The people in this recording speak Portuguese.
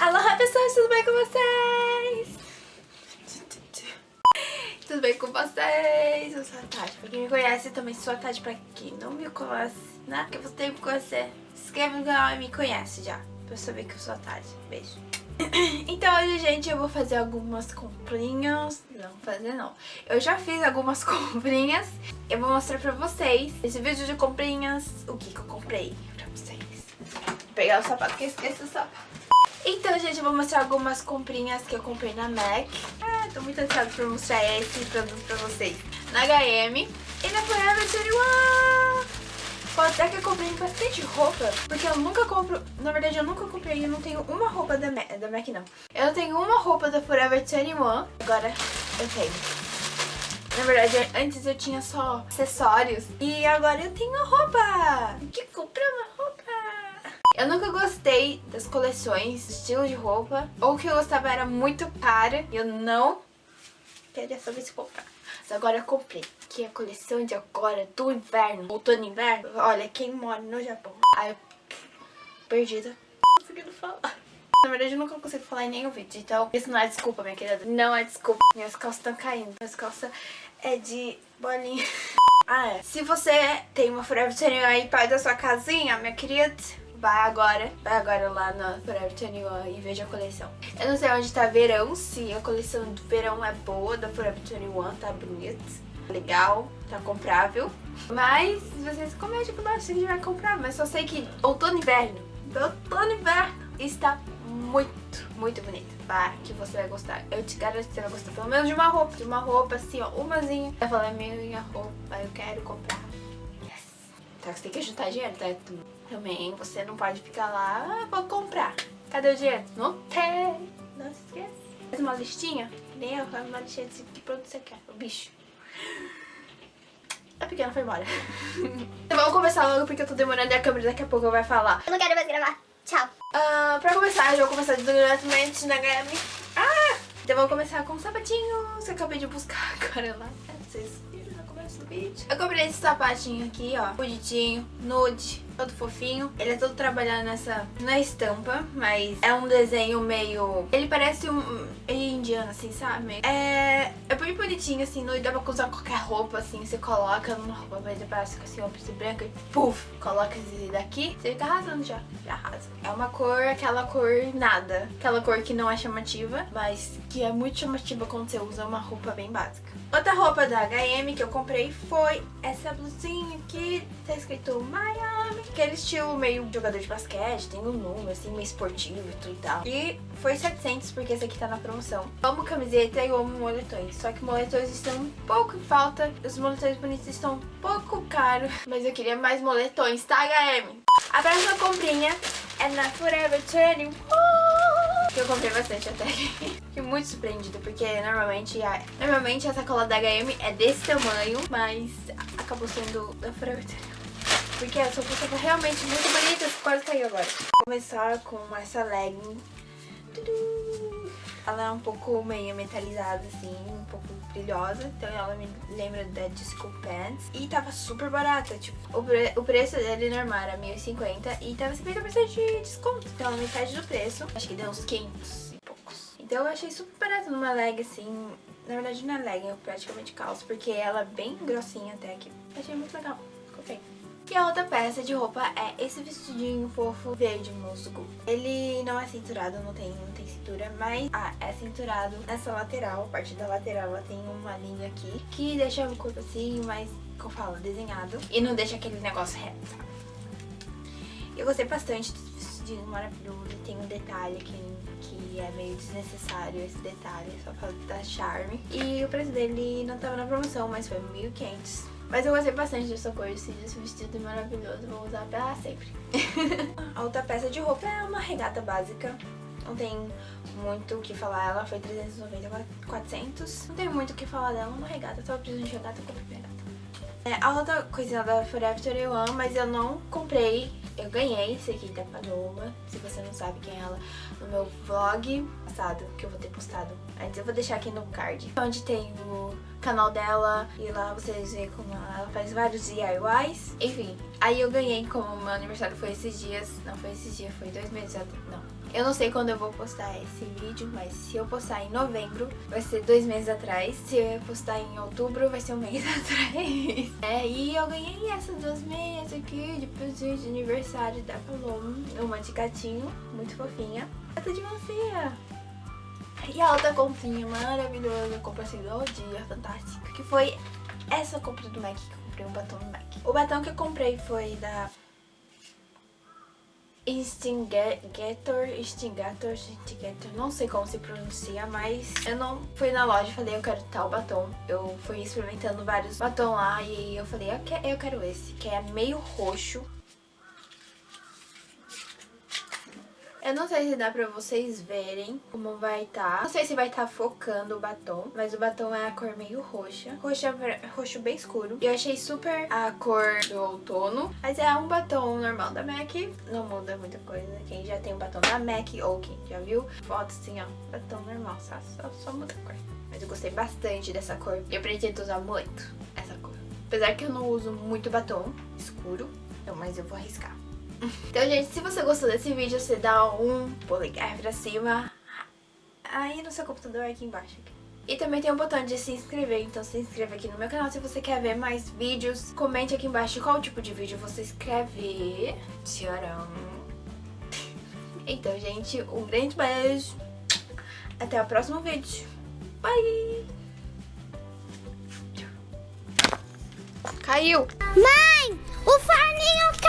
Aloha pessoas, tudo bem com vocês? Tudo bem com vocês? Eu sou a Tati, pra quem me conhece, eu também sou a Tati, pra quem não me conhece, né? Que você tem que conhecer, se inscreve no canal e me conhece já, pra saber que eu sou a Tati. Beijo. Então hoje, gente, eu vou fazer algumas comprinhas. Não, fazer não. Eu já fiz algumas comprinhas. Eu vou mostrar pra vocês esse vídeo de comprinhas, o que que eu comprei pra vocês. Vou pegar o sapato, que eu esqueci o sapato. Então, gente, eu vou mostrar algumas comprinhas que eu comprei na MAC. Ah, tô muito ansiosa pra mostrar esse produto pra vocês. Na H&M e na Forever 21. Pode até que eu comprei bastante roupa, porque eu nunca compro... Na verdade, eu nunca comprei, eu não tenho uma roupa da MAC, da MAC não. Eu tenho uma roupa da Forever 21, agora eu tenho. Na verdade, antes eu tinha só acessórios e agora eu tenho roupa. Que. Eu nunca gostei das coleções, estilo de roupa. Ou que eu gostava era muito cara e eu não queria saber se comprar. Mas agora eu comprei. Que é a coleção de agora do inverno. Outono e inverno. Olha, quem mora no Japão. Ai, eu... perdida. Não conseguindo falar. Na verdade, eu nunca consigo falar em nenhum vídeo. Então, isso não é desculpa, minha querida. Não é desculpa. Minhas calças estão caindo. Minhas calças é de bolinha. Ah, é. Se você tem uma Forever 21 aí perto da sua casinha, minha querida, vai agora, vai agora lá na Forever 21 e veja a coleção. Eu não sei onde tá verão, se a coleção do verão é boa da Forever 21, tá bonito, legal, tá comprável. Mas vocês comentem por baixo se a gente vai comprar, mas só sei que outono e inverno, outono e inverno está muito, muito bonito. Vá, que você vai gostar. Eu te garanto que você vai gostar pelo menos de uma roupa. De uma roupa assim, ó, umazinha. Vai falar, minha roupa, eu quero comprar. Yes. Então você tem que juntar dinheiro, tá? Também você não pode ficar lá, ah, vou comprar. Cadê o dinheiro? Não tem. Não se esqueça. Faz uma listinha? Nem eu, faz uma listinha de que produto você quer. O bicho. A pequena foi embora. então vamos começar logo porque eu tô demorando e a câmera daqui a pouco vai falar. Eu não quero mais gravar. Tchau. Uh, pra começar, já vou começar diretamente na HM. Então vamos começar com sapatinhos. Eu acabei de buscar agora lá. Vocês viram no começo do vídeo. Eu comprei esse sapatinho aqui, ó. Bonitinho, nude, todo fofinho. Ele é todo trabalhado nessa... Na estampa, mas é um desenho meio... Ele parece um... Ele indiano, assim, sabe? É... É bem bonitinho, assim, nude. Dá pra usar qualquer roupa, assim. Você coloca numa roupa mais básica, assim, uma preto branca. E puf! Coloca esse daqui. Você fica arrasando já. Já arrasa. É uma cor, aquela cor nada. Aquela cor que não é chamativa, mas que é muito chamativa quando você usa uma roupa bem básica. Outra roupa da H&M que eu comprei foi essa blusinha aqui. Tá escrito Miami. Aquele estilo meio jogador de basquete, tem um número assim, meio esportivo e tudo e tal. E foi 700 porque esse aqui tá na promoção. Eu amo camiseta e eu amo moletões. Só que moletões estão um pouco em falta. Os moletões bonitos estão um pouco caros. Mas eu queria mais moletões, tá, H&M? A próxima comprinha é na Forever 21. Que eu comprei bastante até. Fiquei muito surpreendida, porque normalmente a, normalmente a sacola da H&M é desse tamanho, mas acabou sendo da Forever 21. Porque roupa tava realmente muito bonita, quase caiu agora. Vou começar com essa legging. Ela é um pouco meio metalizada, assim, um pouco brilhosa. Então ela me lembra da Disco Pants. E tava super barata, tipo, o, pre o preço dele normal era 1.050 e tava 50% de desconto. Então ela metade do preço. Acho que deu uns 500 e poucos. Então eu achei super barato numa leg, assim. Na verdade não é leg, eu praticamente calço, porque ela é bem grossinha até aqui. Achei muito legal. E a outra peça de roupa é esse vestidinho fofo verde musgo. Ele não é cinturado, não tem, não tem cintura, mas ah, é cinturado nessa lateral, a parte da lateral ela tem uma linha aqui que deixa o corpo assim, mais, como fala, desenhado. E não deixa aquele negócio reto, sabe? Eu gostei bastante desse vestidinho maravilhoso, tem um detalhe aqui que é meio desnecessário esse detalhe, só pra dar charme. E o preço dele não tava na promoção, mas foi 1.500 mas eu gostei bastante dessa cor, esse vestido maravilhoso, vou usar pra sempre. a outra peça de roupa é uma regata básica, não tem muito o que falar, ela foi 390, 400. Não tem muito o que falar dela, uma regata, tava precisando de regata, eu comprei regata. É, a outra coisinha da Forever 21, mas eu não comprei, eu ganhei esse aqui da Paloma, se você não sabe quem é ela, no meu vlog passado, que eu vou ter postado antes. Eu vou deixar aqui no card, onde tem o canal dela e lá vocês veem como ela faz vários DIYs. Enfim, aí eu ganhei, como meu aniversário foi esses dias, não foi esses dias, foi dois meses, não, Eu não sei quando eu vou postar esse vídeo, mas se eu postar em novembro, vai ser dois meses atrás. Se eu postar em outubro, vai ser um mês atrás. É, e eu ganhei essas duas meias aqui de presente de aniversário da Paloma. Uma de gatinho, muito fofinha. Outra de melancia. E a outra comprinha maravilhosa, compra assim do dia, fantástica, que foi essa compra do MAC, que eu comprei um batom do MAC. O batom que eu comprei foi da Instigator, Instigator, Instigator, não sei como se pronuncia, mas eu não fui na loja e falei eu quero tal batom. Eu fui experimentando vários batom lá e eu falei eu quero esse, que é meio roxo. Eu não sei se dá pra vocês verem como vai estar. Tá. Não sei se vai estar tá focando o batom, mas o batom é a cor meio roxa. Roxo, roxo bem escuro. E eu achei super a cor do outono. Mas é um batom normal da MAC. Não muda muita coisa. Quem já tem um batom da MAC ou quem já viu, foto assim, ó. Batom normal, só, só, só muda a cor. Mas eu gostei bastante dessa cor. Eu pretendo usar muito essa cor. Apesar que eu não uso muito batom escuro, então, mas eu vou arriscar. Então, gente, se você gostou desse vídeo, você dá um polegar pra cima aí no seu computador aqui embaixo. E também tem um botão de se inscrever, então se inscreva aqui no meu canal se você quer ver mais vídeos. Comente aqui embaixo qual tipo de vídeo você quer ver. Tcharam! Então, gente, um grande beijo. Até o próximo vídeo. Bye! Caiu! Mãe, o forninho!